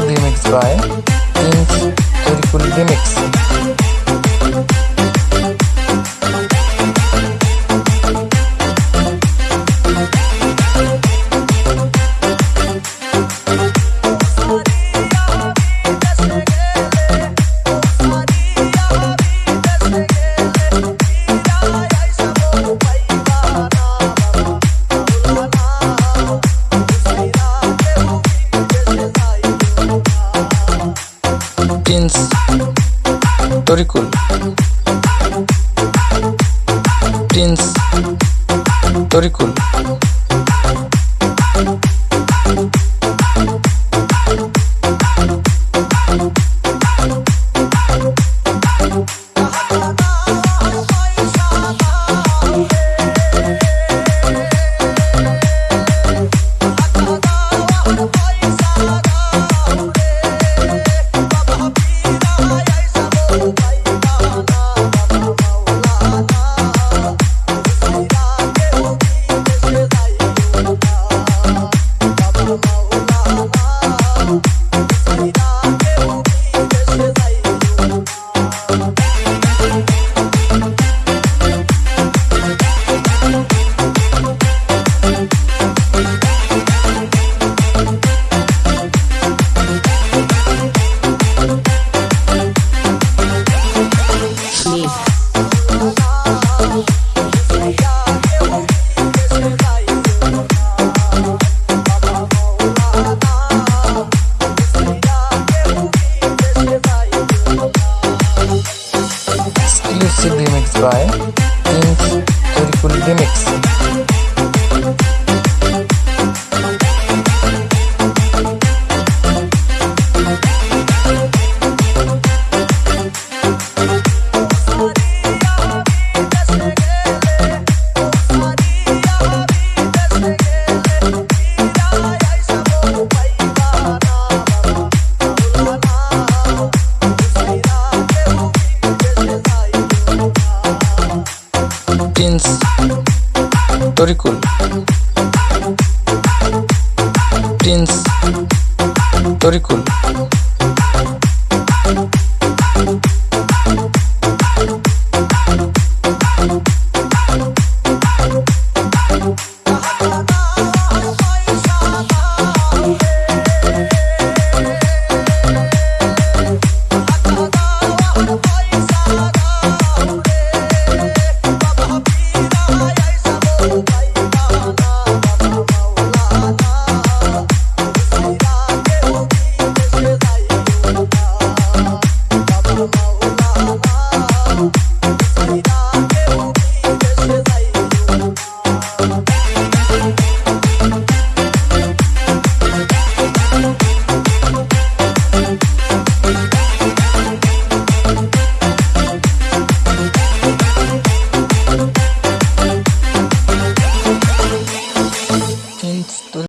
Mixed by Tarikul Prince Tarikul This is remixed by King Turkul Remix. Sharikul Prince Tarikul